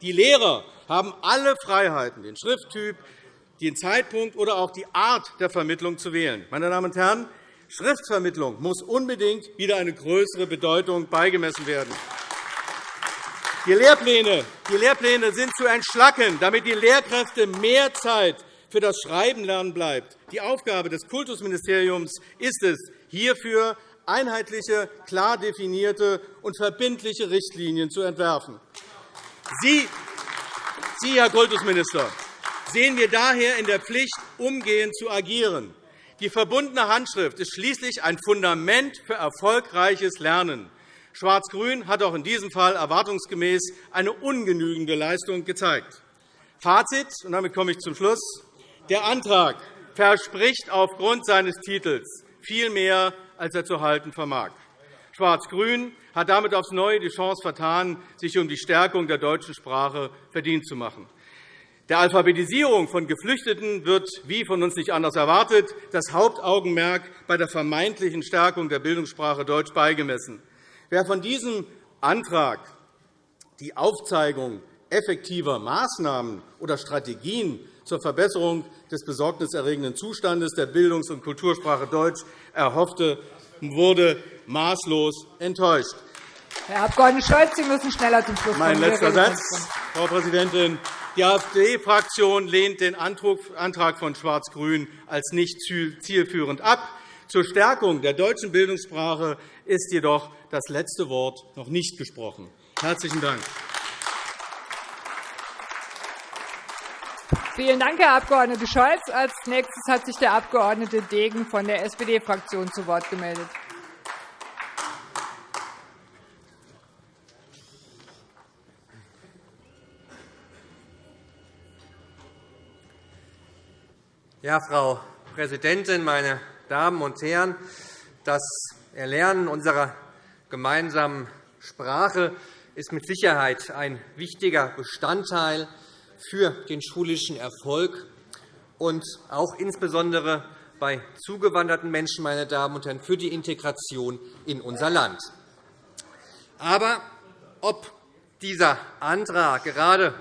Die Lehrer haben alle Freiheiten, den Schrifttyp, den Zeitpunkt oder auch die Art der Vermittlung zu wählen. Meine Damen und Herren, Schriftvermittlung muss unbedingt wieder eine größere Bedeutung beigemessen werden. Die Lehrpläne, die Lehrpläne sind zu entschlacken, damit die Lehrkräfte mehr Zeit für das Schreibenlernen bleibt. Die Aufgabe des Kultusministeriums ist es, hierfür einheitliche, klar definierte und verbindliche Richtlinien zu entwerfen. Sie, Sie Herr Kultusminister, sehen wir daher in der Pflicht, umgehend zu agieren. Die verbundene Handschrift ist schließlich ein Fundament für erfolgreiches Lernen. Schwarz-Grün hat auch in diesem Fall erwartungsgemäß eine ungenügende Leistung gezeigt. Fazit, und damit komme ich zum Schluss. Der Antrag verspricht aufgrund seines Titels viel mehr, als er zu halten vermag. Schwarz-Grün hat damit aufs Neue die Chance vertan, sich um die Stärkung der deutschen Sprache verdient zu machen. Der Alphabetisierung von Geflüchteten wird, wie von uns nicht anders erwartet, das Hauptaugenmerk bei der vermeintlichen Stärkung der Bildungssprache Deutsch beigemessen. Wer von diesem Antrag die Aufzeigung effektiver Maßnahmen oder Strategien zur Verbesserung des besorgniserregenden Zustandes der Bildungs- und Kultursprache Deutsch erhoffte, wurde maßlos enttäuscht. Herr Abg. Scholz, Sie müssen schneller zum Schluss kommen. Mein letzter Satz, Frau Präsidentin. Die AfD-Fraktion lehnt den Antrag von Schwarz-Grün als nicht zielführend ab. Zur Stärkung der deutschen Bildungssprache ist jedoch das letzte Wort noch nicht gesprochen. Herzlichen Dank. Vielen Dank, Herr Abg. Scholz. Als nächstes hat sich der Abg. Degen von der SPD-Fraktion zu Wort gemeldet. Ja, Frau Präsidentin, meine Damen und Herren! Das Erlernen unserer gemeinsamen Sprache ist mit Sicherheit ein wichtiger Bestandteil für den schulischen Erfolg und auch insbesondere bei zugewanderten Menschen, meine Damen und Herren, für die Integration in unser Land. Aber ob dieser Antrag gerade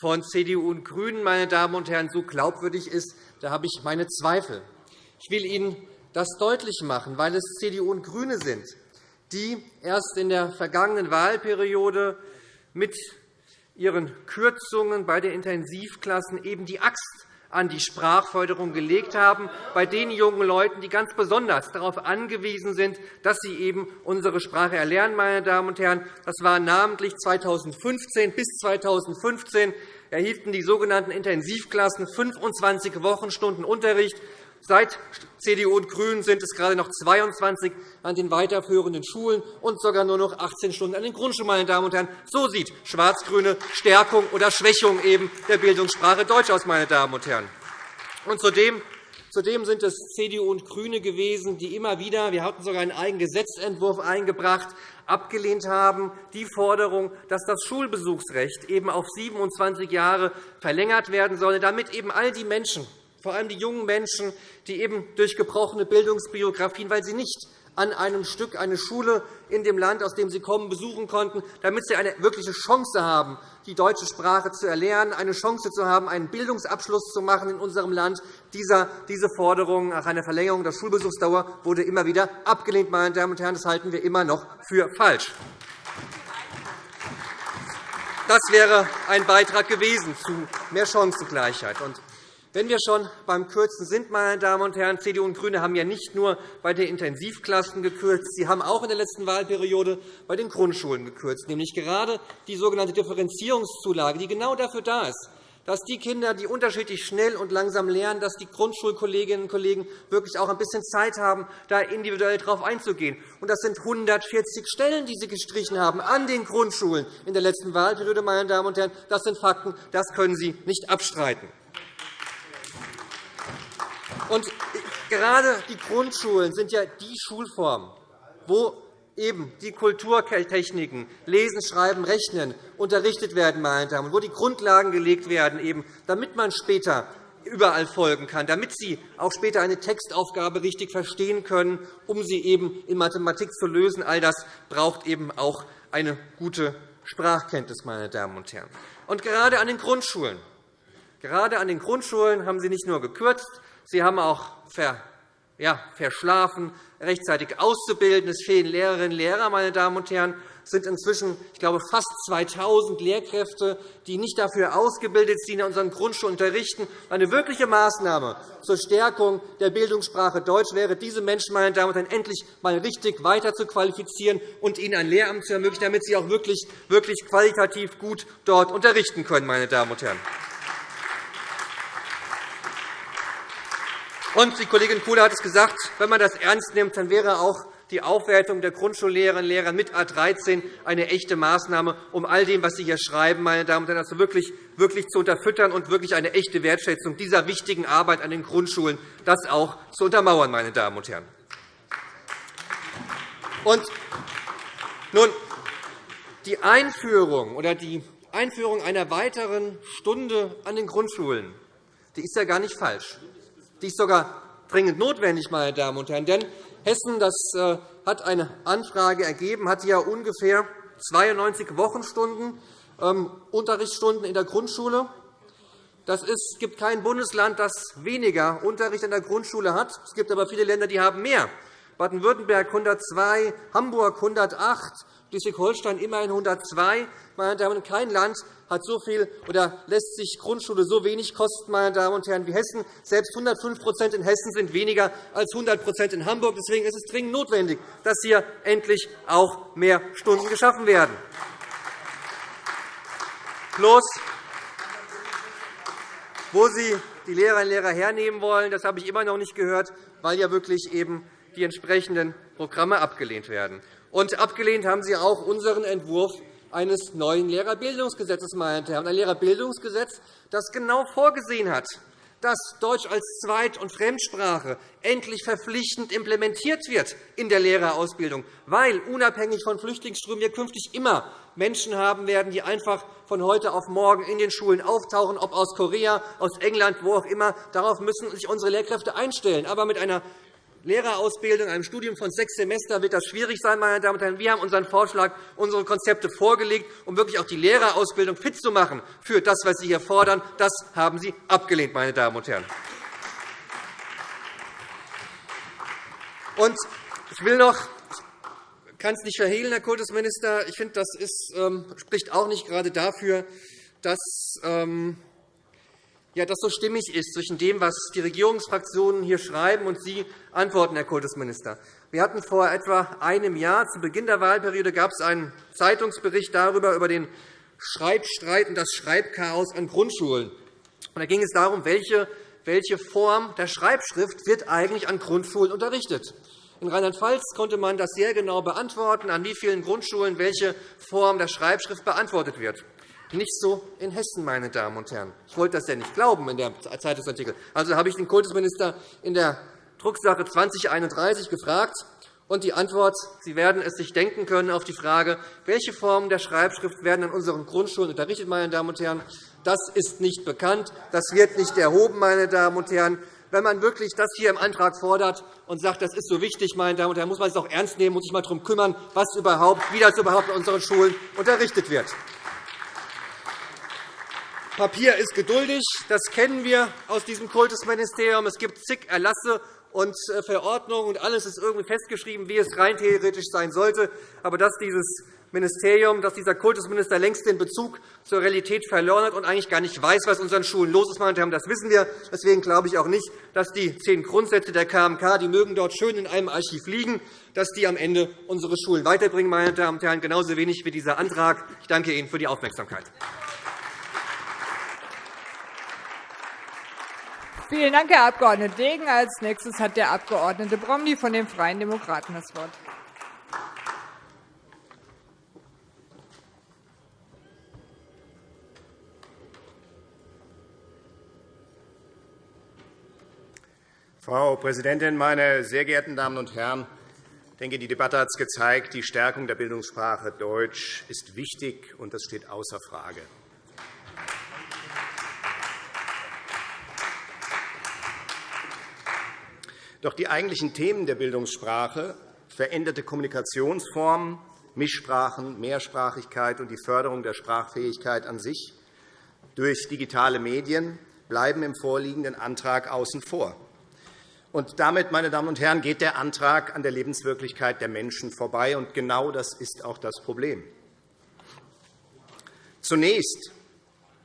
von CDU und GRÜNEN meine Damen und Herren, so glaubwürdig ist, da habe ich meine Zweifel. Ich will Ihnen das deutlich machen, weil es CDU und GRÜNE sind, die erst in der vergangenen Wahlperiode mit ihren Kürzungen bei den Intensivklassen eben die Axt an die Sprachförderung gelegt haben, bei den jungen Leuten, die ganz besonders darauf angewiesen sind, dass sie eben unsere Sprache erlernen. Meine Damen und Herren. Das war namentlich 2015 bis 2015 erhielten die sogenannten Intensivklassen 25 Wochenstunden Unterricht Seit CDU und GRÜNEN sind es gerade noch 22 an den weiterführenden Schulen und sogar nur noch 18 Stunden an den Grundschulen. Meine Damen und Herren. So sieht schwarz-grüne Stärkung oder Schwächung eben der Bildungssprache Deutsch aus. Meine Damen und Herren. Und zudem Zudem sind es CDU und GRÜNE gewesen, die immer wieder – wir hatten sogar einen eigenen Gesetzentwurf eingebracht – abgelehnt haben, die Forderung, dass das Schulbesuchsrecht eben auf 27 Jahre verlängert werden solle, damit eben all die Menschen, vor allem die jungen Menschen, die eben durch gebrochene Bildungsbiografien, weil sie nicht an einem Stück eine Schule in dem Land, aus dem sie kommen, besuchen konnten, damit sie eine wirkliche Chance haben, die deutsche Sprache zu erlernen, eine Chance zu haben, einen Bildungsabschluss zu machen in unserem Land. Diese Forderung nach einer Verlängerung der Schulbesuchsdauer wurde immer wieder abgelehnt. Meine Damen und Herren. Das halten wir immer noch für falsch. Das wäre ein Beitrag gewesen zu mehr Chancengleichheit. Wenn wir schon beim Kürzen sind, meine Damen und Herren, CDU und GRÜNE haben ja nicht nur bei den Intensivklassen gekürzt, sie haben auch in der letzten Wahlperiode bei den Grundschulen gekürzt, nämlich gerade die sogenannte Differenzierungszulage, die genau dafür da ist, dass die Kinder, die unterschiedlich schnell und langsam lernen, dass die Grundschulkolleginnen und Kollegen wirklich auch ein bisschen Zeit haben, da individuell darauf einzugehen. Das sind 140 Stellen, die Sie gestrichen haben an den Grundschulen in der letzten Wahlperiode. Meine Damen und Herren. Das sind Fakten, das können Sie nicht abstreiten. Und gerade die Grundschulen sind ja die Schulform, wo eben die Kulturtechniken Lesen, Schreiben, Rechnen unterrichtet werden, meine Damen, und wo die Grundlagen gelegt werden, eben, damit man später überall folgen kann, damit Sie auch später eine Textaufgabe richtig verstehen können, um sie eben in Mathematik zu lösen. All das braucht eben auch eine gute Sprachkenntnis, meine Damen und Herren. Und gerade an den Grundschulen, gerade an den Grundschulen haben Sie nicht nur gekürzt, Sie haben auch verschlafen, rechtzeitig auszubilden. Es fehlen Lehrerinnen und Lehrer, meine Damen und Herren. Es sind inzwischen, ich glaube, fast 2.000 Lehrkräfte, die nicht dafür ausgebildet sind, in unseren Grundschulen unterrichten. Eine wirkliche Maßnahme zur Stärkung der Bildungssprache Deutsch wäre, diese Menschen meine Damen und Herren, endlich einmal richtig weiter zu qualifizieren und ihnen ein Lehramt zu ermöglichen, damit sie auch wirklich, wirklich qualitativ gut dort unterrichten können. Meine Damen und Herren. Und die Kollegin Kuhle hat es gesagt, wenn man das ernst nimmt, dann wäre auch die Aufwertung der Grundschullehrerinnen und Lehrer mit A 13 eine echte Maßnahme, um all dem, was Sie hier schreiben, meine Damen und Herren, also wirklich, wirklich zu unterfüttern und wirklich eine echte Wertschätzung dieser wichtigen Arbeit an den Grundschulen das auch zu untermauern. Meine Damen und Herren. Und nun, die Einführung oder die Einführung einer weiteren Stunde an den Grundschulen die ist ja gar nicht falsch. Die ist sogar dringend notwendig, meine Damen und Herren. Denn Hessen das äh, hat eine Anfrage ergeben, hat ja ungefähr 92 Wochenstunden ähm, Unterrichtsstunden in der Grundschule. Das ist, es gibt kein Bundesland, das weniger Unterricht in der Grundschule hat. Es gibt aber viele Länder, die haben mehr. Baden-Württemberg 102, Hamburg 108, Schleswig-Holstein immerhin 102. Meine Damen und Herren, kein Land hat so viel oder lässt sich Grundschule so wenig kosten, meine Damen und Herren, wie Hessen. Selbst 105% in Hessen sind weniger als 100% in Hamburg. Deswegen ist es dringend notwendig, dass hier endlich auch mehr Stunden geschaffen werden. Bloß, wo Sie die Lehrerinnen und Lehrer hernehmen wollen, das habe ich immer noch nicht gehört, weil ja wirklich eben die entsprechenden Programme abgelehnt werden. Und abgelehnt haben Sie auch unseren Entwurf eines neuen Lehrerbildungsgesetzes. Meine Herren. Ein Lehrerbildungsgesetz, das genau vorgesehen hat, dass Deutsch als Zweit- und Fremdsprache endlich verpflichtend implementiert wird in der Lehrerausbildung, weil unabhängig von Flüchtlingsströmen wir künftig immer Menschen haben werden, die einfach von heute auf morgen in den Schulen auftauchen, ob aus Korea, aus England, wo auch immer. Darauf müssen sich unsere Lehrkräfte einstellen. Aber mit einer Lehrerausbildung, einem Studium von sechs Semestern wird das schwierig sein. Meine Damen und Herren. Wir haben unseren Vorschlag, unsere Konzepte vorgelegt, um wirklich auch die Lehrerausbildung fit zu machen für das, was Sie hier fordern. Das haben Sie abgelehnt. Meine Damen und Herren. Und ich will noch ich kann es nicht verhehlen, Herr Kultusminister. Ich finde, das ist, ähm, spricht auch nicht gerade dafür, dass ähm, ja, das so stimmig ist zwischen dem, was die Regierungsfraktionen hier schreiben und Sie antworten, Herr Kultusminister. Wir hatten vor etwa einem Jahr, zu Beginn der Wahlperiode, gab es einen Zeitungsbericht darüber, über den Schreibstreit und das Schreibchaos an Grundschulen. Da ging es darum, welche, welche Form der Schreibschrift wird eigentlich an Grundschulen unterrichtet. In Rheinland-Pfalz konnte man das sehr genau beantworten, an wie vielen Grundschulen welche Form der Schreibschrift beantwortet wird. Nicht so in Hessen, meine Damen und Herren. Ich wollte das ja nicht glauben in dem Zeitungsartikel. Also habe ich den Kultusminister in der Drucksache 2031 gefragt. Und die Antwort, Sie werden es sich denken können auf die Frage, welche Formen der Schreibschrift werden an unseren Grundschulen unterrichtet, meine Damen und Herren. Das ist nicht bekannt. Das wird nicht erhoben, meine Damen und Herren. wenn man wirklich das hier im Antrag fordert und sagt, das ist so wichtig, meine Damen und Herren, muss man es auch ernst nehmen, muss sich mal darum kümmern, was überhaupt, wie das überhaupt in unseren Schulen unterrichtet wird. Papier ist geduldig. Das kennen wir aus diesem Kultusministerium. Es gibt zig Erlasse und äh, Verordnungen, und alles ist irgendwie festgeschrieben, wie es rein theoretisch sein sollte. Aber dass dieses Ministerium, dass dieser Kultusminister längst den Bezug zur Realität verloren hat und eigentlich gar nicht weiß, was unseren Schulen los ist. Meine das wissen wir. Deswegen glaube ich auch nicht, dass die zehn Grundsätze der KMK, die mögen dort schön in einem Archiv liegen, dass die am Ende unsere Schulen weiterbringen. Meine Damen und Herren, genauso wenig wie dieser Antrag. Ich danke Ihnen für die Aufmerksamkeit. Vielen Dank, Herr Abg. Degen. Als nächstes hat der Abg. Bromley von den Freien Demokraten das Wort. Frau Präsidentin, meine sehr geehrten Damen und Herren! Ich denke, die Debatte hat es gezeigt, die Stärkung der Bildungssprache Deutsch ist wichtig, und das steht außer Frage. Doch die eigentlichen Themen der Bildungssprache, veränderte Kommunikationsformen, Mischsprachen, Mehrsprachigkeit und die Förderung der Sprachfähigkeit an sich durch digitale Medien bleiben im vorliegenden Antrag außen vor. Und damit, meine Damen und Herren, geht der Antrag an der Lebenswirklichkeit der Menschen vorbei. Und genau das ist auch das Problem. Zunächst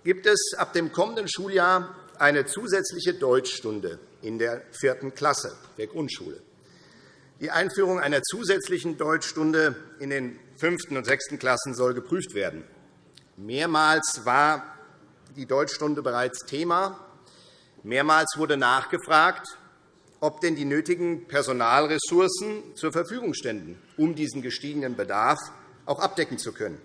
gibt es ab dem kommenden Schuljahr eine zusätzliche Deutschstunde in der vierten Klasse der Grundschule. Die Einführung einer zusätzlichen Deutschstunde in den fünften und sechsten Klassen soll geprüft werden. Mehrmals war die Deutschstunde bereits Thema. Mehrmals wurde nachgefragt, ob denn die nötigen Personalressourcen zur Verfügung ständen, um diesen gestiegenen Bedarf auch abdecken zu können.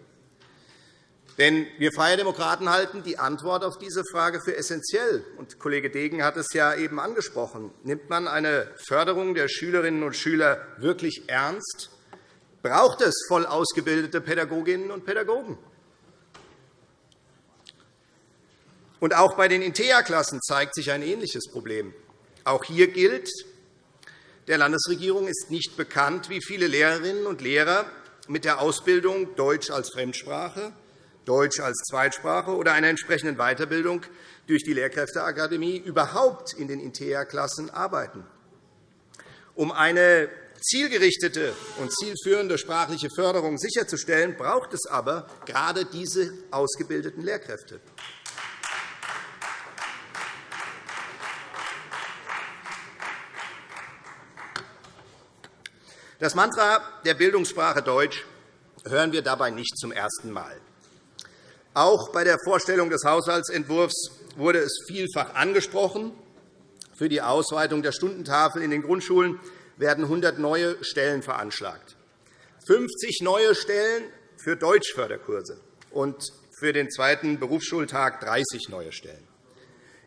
Denn wir Freie Demokraten halten die Antwort auf diese Frage für essentiell. Und Kollege Degen hat es ja eben angesprochen. Nimmt man eine Förderung der Schülerinnen und Schüler wirklich ernst, braucht es voll ausgebildete Pädagoginnen und Pädagogen. Und auch bei den INTEA-Klassen zeigt sich ein ähnliches Problem. Auch hier gilt, der Landesregierung ist nicht bekannt, wie viele Lehrerinnen und Lehrer mit der Ausbildung Deutsch als Fremdsprache, Deutsch als Zweitsprache oder einer entsprechenden Weiterbildung durch die Lehrkräfteakademie überhaupt in den INTEA-Klassen arbeiten. Um eine zielgerichtete und zielführende sprachliche Förderung sicherzustellen, braucht es aber gerade diese ausgebildeten Lehrkräfte. Das Mantra der Bildungssprache Deutsch hören wir dabei nicht zum ersten Mal. Auch bei der Vorstellung des Haushaltsentwurfs wurde es vielfach angesprochen. Für die Ausweitung der Stundentafel in den Grundschulen werden 100 neue Stellen veranschlagt, 50 neue Stellen für Deutschförderkurse und für den zweiten Berufsschultag 30 neue Stellen.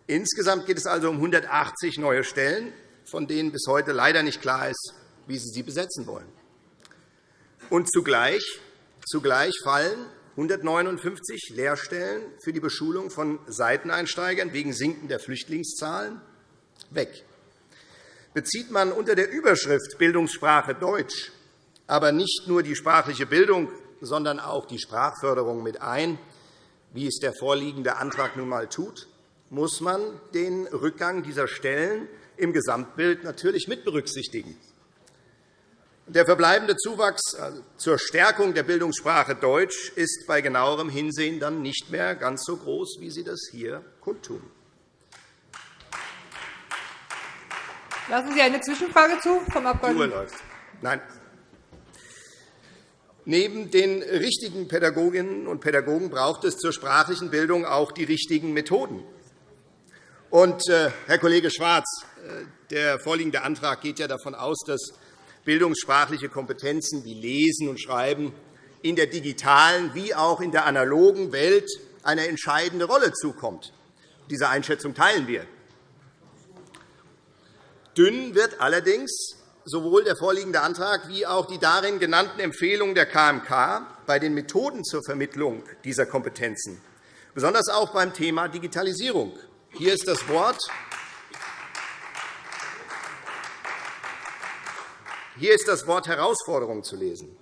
Insgesamt geht es also um 180 neue Stellen, von denen bis heute leider nicht klar ist, wie Sie sie besetzen wollen. Und zugleich, zugleich fallen 159 Lehrstellen für die Beschulung von Seiteneinsteigern wegen sinkender Flüchtlingszahlen weg. Bezieht man unter der Überschrift Bildungssprache Deutsch aber nicht nur die sprachliche Bildung, sondern auch die Sprachförderung mit ein, wie es der vorliegende Antrag nun einmal tut, muss man den Rückgang dieser Stellen im Gesamtbild natürlich mit berücksichtigen. Der verbleibende Zuwachs äh, zur Stärkung der Bildungssprache Deutsch ist bei genauerem Hinsehen dann nicht mehr ganz so groß, wie Sie das hier kundtun. Lassen Sie eine Zwischenfrage zu vom Abg. Die Uhr läuft. Nein. Neben den richtigen Pädagoginnen und Pädagogen braucht es zur sprachlichen Bildung auch die richtigen Methoden. Und, äh, Herr Kollege Schwarz, äh, der vorliegende Antrag geht ja davon aus, dass bildungssprachliche Kompetenzen wie Lesen und Schreiben in der digitalen wie auch in der analogen Welt eine entscheidende Rolle zukommt. Diese Einschätzung teilen wir. Dünn wird allerdings sowohl der vorliegende Antrag wie auch die darin genannten Empfehlungen der KMK bei den Methoden zur Vermittlung dieser Kompetenzen, besonders auch beim Thema Digitalisierung. Hier ist das Wort Hier ist das Wort Herausforderung zu lesen.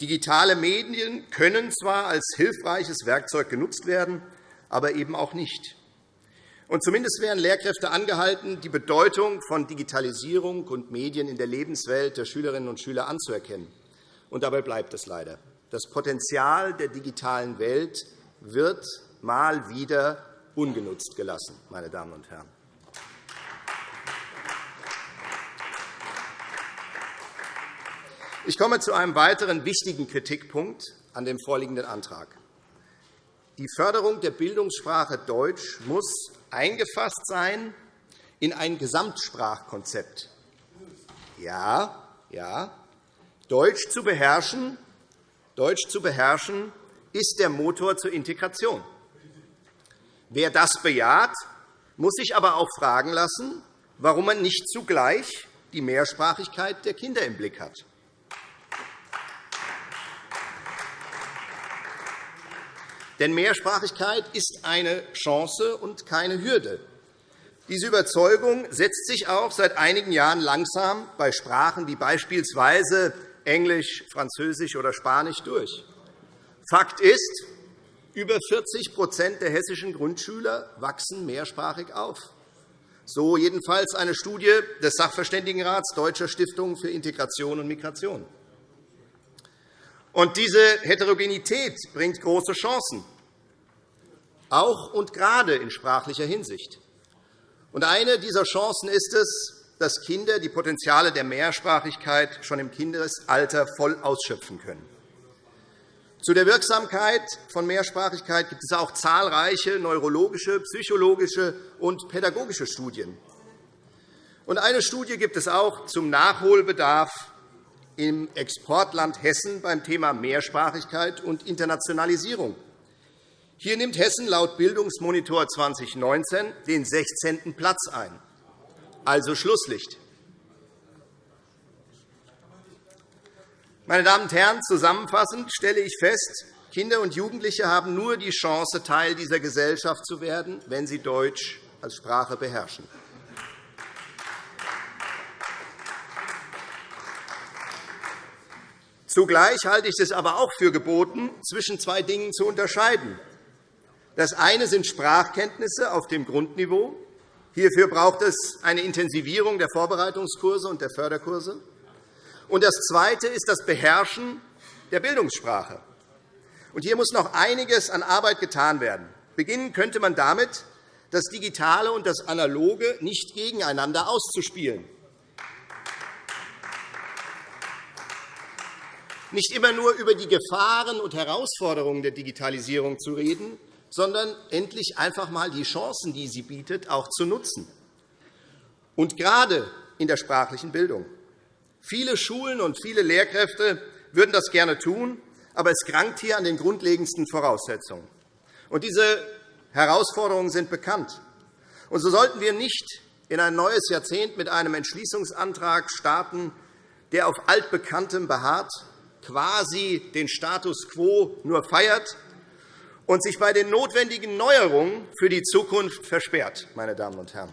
Digitale Medien können zwar als hilfreiches Werkzeug genutzt werden, aber eben auch nicht. Und zumindest wären Lehrkräfte angehalten, die Bedeutung von Digitalisierung und Medien in der Lebenswelt der Schülerinnen und Schüler anzuerkennen. Und dabei bleibt es leider. Das Potenzial der digitalen Welt wird mal wieder ungenutzt gelassen, meine Damen und Herren. Ich komme zu einem weiteren wichtigen Kritikpunkt an dem vorliegenden Antrag. Die Förderung der Bildungssprache Deutsch muss eingefasst sein in ein Gesamtsprachkonzept. Ja, ja, Deutsch zu beherrschen, Deutsch zu beherrschen ist der Motor zur Integration. Wer das bejaht, muss sich aber auch fragen lassen, warum man nicht zugleich die Mehrsprachigkeit der Kinder im Blick hat. Denn Mehrsprachigkeit ist eine Chance und keine Hürde. Diese Überzeugung setzt sich auch seit einigen Jahren langsam bei Sprachen wie beispielsweise Englisch, Französisch oder Spanisch durch. Fakt ist, über 40% der hessischen Grundschüler wachsen mehrsprachig auf. So jedenfalls eine Studie des Sachverständigenrats Deutscher Stiftung für Integration und Migration. Und diese Heterogenität bringt große Chancen, auch und gerade in sprachlicher Hinsicht. Und eine dieser Chancen ist es, dass Kinder die Potenziale der Mehrsprachigkeit schon im Kindesalter voll ausschöpfen können. Zu der Wirksamkeit von Mehrsprachigkeit gibt es auch zahlreiche neurologische, psychologische und pädagogische Studien. Und eine Studie gibt es auch zum Nachholbedarf im Exportland Hessen beim Thema Mehrsprachigkeit und Internationalisierung. Hier nimmt Hessen laut Bildungsmonitor 2019 den 16. Platz ein, also Schlusslicht. Meine Damen und Herren, zusammenfassend stelle ich fest, Kinder und Jugendliche haben nur die Chance, Teil dieser Gesellschaft zu werden, wenn sie Deutsch als Sprache beherrschen. Zugleich halte ich es aber auch für geboten, zwischen zwei Dingen zu unterscheiden. Das eine sind Sprachkenntnisse auf dem Grundniveau. Hierfür braucht es eine Intensivierung der Vorbereitungskurse und der Förderkurse. Und das Zweite ist das Beherrschen der Bildungssprache. Und hier muss noch einiges an Arbeit getan werden. Beginnen könnte man damit, das Digitale und das Analoge nicht gegeneinander auszuspielen. Nicht immer nur über die Gefahren und Herausforderungen der Digitalisierung zu reden, sondern endlich einfach einmal die Chancen, die sie bietet, auch zu nutzen. Und gerade in der sprachlichen Bildung. Viele Schulen und viele Lehrkräfte würden das gerne tun, aber es krankt hier an den grundlegendsten Voraussetzungen. Und diese Herausforderungen sind bekannt. Und so sollten wir nicht in ein neues Jahrzehnt mit einem Entschließungsantrag starten, der auf Altbekanntem beharrt, quasi den Status quo nur feiert und sich bei den notwendigen Neuerungen für die Zukunft versperrt. Meine Damen und Herren.